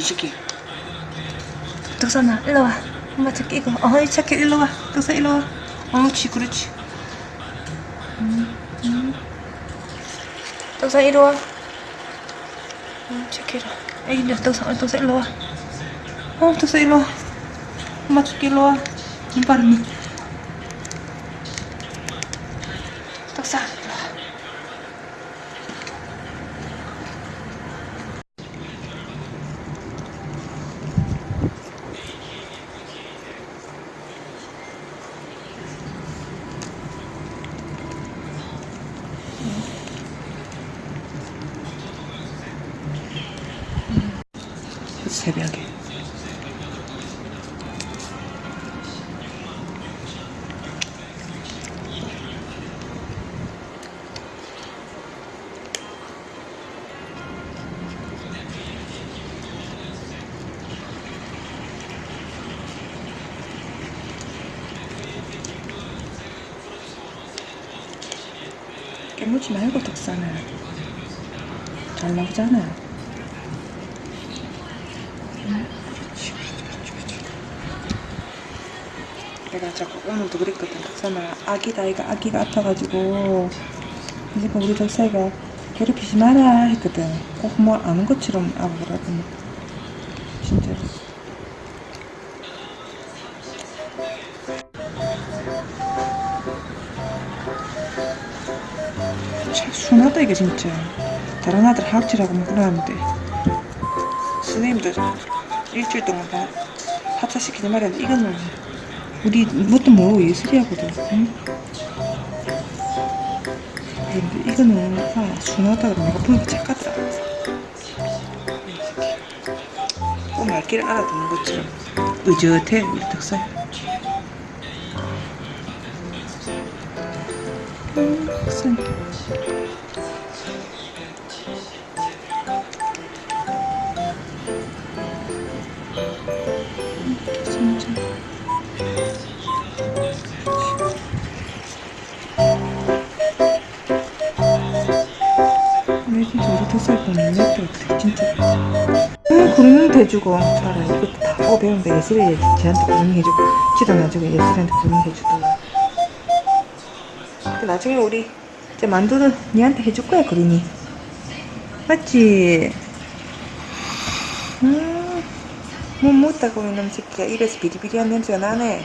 새끼 이 새끼 덕선아 일로 와 엄마 새끼 이거 어이 새끼 일로 와 덕선 일로 와 옳지 그렇지 음, 음. 덕선 이리 와 응, 새끼 이리 와 애기들 덕선 덕선 일로 와 어, 덕선 일로 와 엄마 새끼 일로 와 눈바람이 새벽에. 깨물지 말고 덕사는 잘 나오잖아 내가 자꾸 오늘도 그랬거든. 덕선아 아기다 이가 아기가 아파가지고. 그러니까 우리 덕사이가 괴롭히지 마라 했거든. 꼭 뭐 아는 것처럼 아부라고. 진짜로. 참 순하다 이게 진짜. 다른 아들 학질하고 뭐 그러는데. 선생님도 일주일 동안 다 합사시키지 말아야 돼 이거는 우리 뭣도 모르고 예술이하거든 응? 이거는 아, 그러면 내가 보니까 착하더라 꼭 말귀를 알아듣는 것처럼 의젓해? 우리 덕살 음, 진 우리 덕살 보면 내 같아 진짜 아 그러면 대주고 차라리 이것도 다. 보고 배운다 예슬이 쟤한테 구명해주고 지도 나중에 예슬이한테 구명해주고. 나중에 우리 이제 만두는 니한테 해줄 거야 그린이. 맞지? 음, 못 먹다가 오는 새끼가. 입에서 비리비리한 냄새가 나네